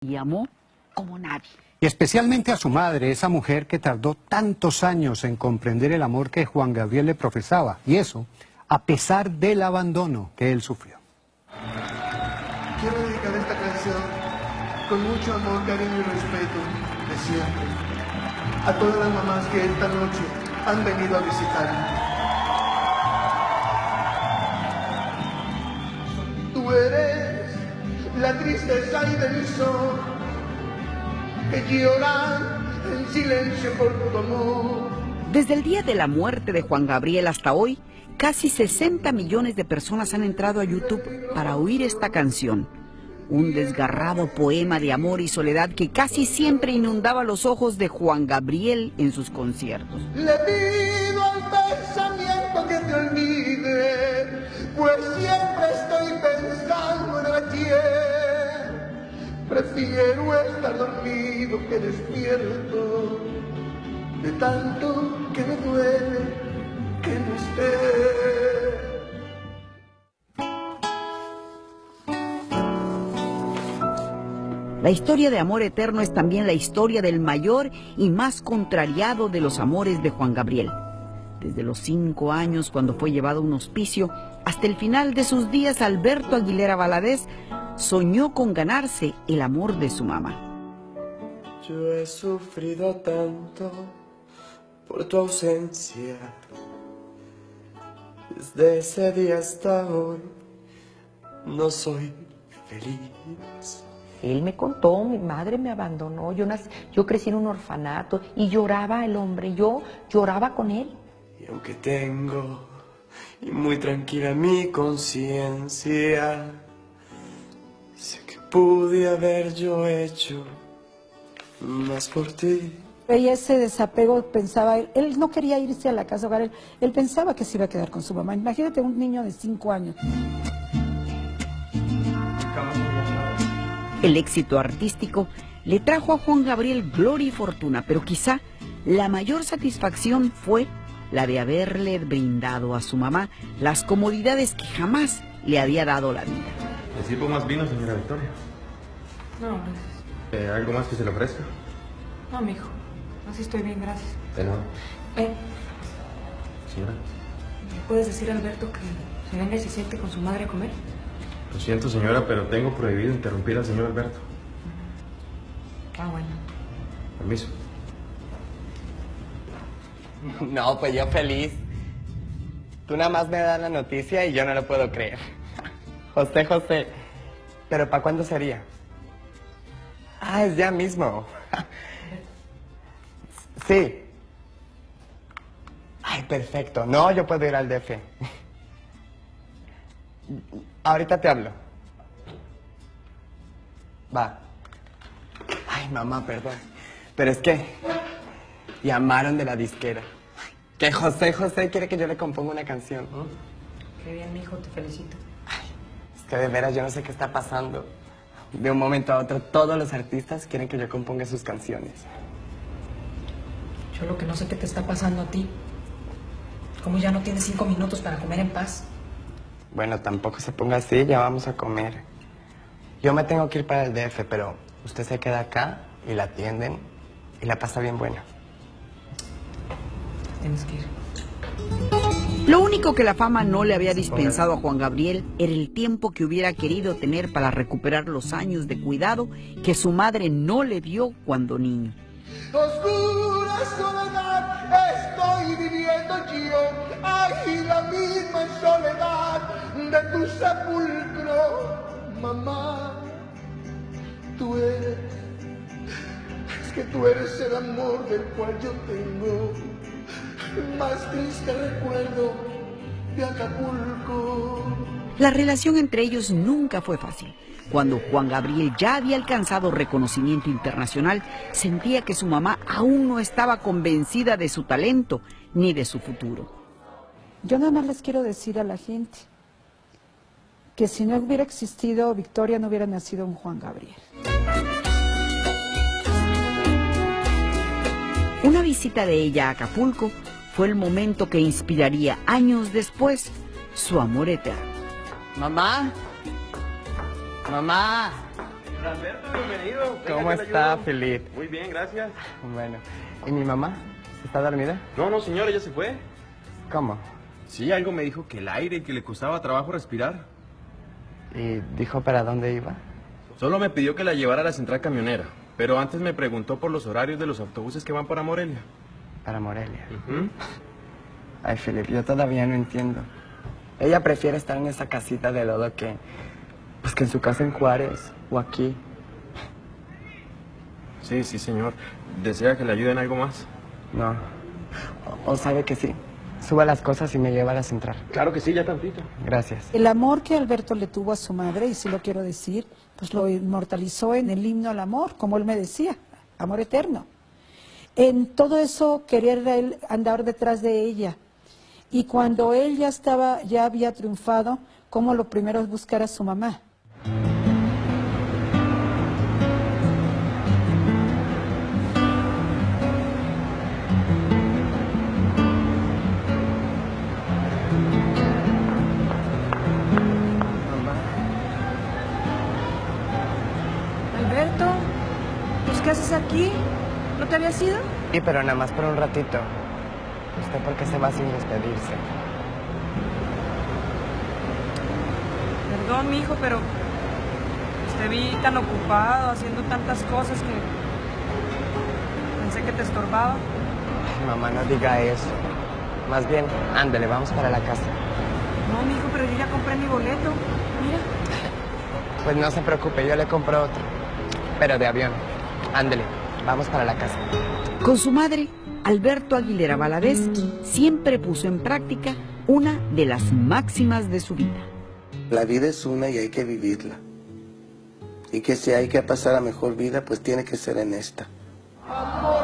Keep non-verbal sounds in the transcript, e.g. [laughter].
y amó como nadie. Y especialmente a su madre, esa mujer que tardó tantos años en comprender el amor que Juan Gabriel le profesaba. Y eso, a pesar del abandono que él sufrió. Quiero dedicar esta canción con mucho amor, cariño y respeto de siempre a todas las mamás que esta noche han venido a visitarme. Tú eres la tristeza y del sol que lloran en silencio por tu amor. Desde el día de la muerte de Juan Gabriel hasta hoy, casi 60 millones de personas han entrado a YouTube para oír esta canción. Un desgarrado poema de amor y soledad que casi siempre inundaba los ojos de Juan Gabriel en sus conciertos. Le pido al pensamiento que te olvide, pues Prefiero estar dormido que despierto, de tanto que me duele que no esté. La historia de amor eterno es también la historia del mayor y más contrariado de los amores de Juan Gabriel. Desde los cinco años cuando fue llevado a un hospicio, hasta el final de sus días Alberto Aguilera Valadez soñó con ganarse el amor de su mamá. Yo he sufrido tanto por tu ausencia. Desde ese día hasta hoy no soy feliz. Él me contó, mi madre me abandonó, yo, nací, yo crecí en un orfanato y lloraba el hombre, yo lloraba con él. Y aunque tengo y muy tranquila mi conciencia, pude haber yo hecho más por ti. Y ese desapego pensaba, él, él no quería irse a la casa hogar, él, él pensaba que se iba a quedar con su mamá. Imagínate un niño de cinco años. El éxito artístico le trajo a Juan Gabriel gloria y fortuna, pero quizá la mayor satisfacción fue la de haberle brindado a su mamá las comodidades que jamás le había dado la vida. ¿Le sirvo más vino, señora Victoria? No, gracias. Eh, ¿Algo más que se le ofrezca? No, mijo. Así estoy bien, gracias. De nada. Eh, Señora, ¿le puedes decir a Alberto que se venga y se siente con su madre a comer? lo siento, señora, pero tengo prohibido interrumpir al señor Alberto. Ah, bueno. Permiso. No, pues yo feliz. Tú nada más me das la noticia y yo no lo puedo creer. José, José. ¿Pero para cuándo sería? Ah, es ya mismo. [laughs] Sí. Ay, perfecto. No, yo puedo ir al DF. Ahorita te hablo. Va. Ay, mamá, perdón. Pero es que llamaron de la disquera. Que José José quiere que yo le componga una canción. Qué bien, mijo, te felicito. Que de veras yo no sé qué está pasando. De un momento a otro, todos los artistas quieren que yo componga sus canciones. Yo lo que no sé qué te está pasando a ti. Como ya no tienes cinco minutos para comer en paz. Bueno, tampoco se ponga así, ya vamos a comer. Yo me tengo que ir para el DF, pero usted se queda acá y la atienden y la pasa bien buena. Tienes que ir. Lo único que la fama no le había dispensado a Juan Gabriel era el tiempo que hubiera querido tener para recuperar los años de cuidado que su madre no le dio cuando niño. Oscura soledad estoy viviendo yo, ay, la misma soledad de tu sepulcro, mamá. Tú eres, es que tú eres el amor del cual yo tengo más triste recuerdo de Acapulco. La relación entre ellos nunca fue fácil. Cuando Juan Gabriel ya había alcanzado reconocimiento internacional, sentía que su mamá aún no estaba convencida de su talento ni de su futuro. Yo nada más les quiero decir a la gente que si no hubiera existido Victoria, no hubiera nacido un Juan Gabriel. Una visita de ella a Acapulco fue el momento que inspiraría años después su amor eterno. Mamá. Mamá. Alberto, bienvenido. ¿Cómo está. Felipe? Muy bien, gracias. Bueno, ¿y mi mamá? ¿Está dormida? No, no, señor, ella se fue. ¿Cómo? Sí, algo me dijo que el aire y que le costaba trabajo respirar. ¿Y dijo para dónde iba? Solo me pidió que la llevara a la central camionera. Pero antes me preguntó por los horarios de los autobuses que van para Morelia. Para Morelia. Ay, Felipe, yo todavía no entiendo. Ella prefiere estar en esa casita de lodo que... Pues que en su casa en Juárez o aquí. Sí, sí, señor. ¿Desea que le ayude en algo más? No. O, o sabe que sí. Suba las cosas y me lleva a la central. Claro que sí, ya tantito. Gracias. El amor que Alberto le tuvo a su madre, y sí lo quiero decir, pues lo inmortalizó en el himno al amor, como él me decía, amor eterno. En todo eso quería él andar detrás de ella. Y cuando él ya estaba, ya había triunfado, como lo primero es buscar a su mamá. Alberto, pues ¿qué haces aquí? ¿No te habías ido? Sí, pero nada más por un ratito. ¿Usted por qué se va sin despedirse? Perdón, mi hijo, pero te vi tan ocupado haciendo tantas cosas que pensé que te estorbaba. Ay, mamá, no diga eso. Más bien, ándele, vamos para la casa. No, mi hijo, pero yo ya compré mi boleto. Mira. Pues no se preocupe, yo le compro otro. Pero de avión. Ándele, vamos para la casa. Con su madre, Alberto Aguilera Valadez siempre puso en práctica una de las máximas de su vida. La vida es una y hay que vivirla. Y que si hay que pasar a mejor vida, pues tiene que ser en esta. Amor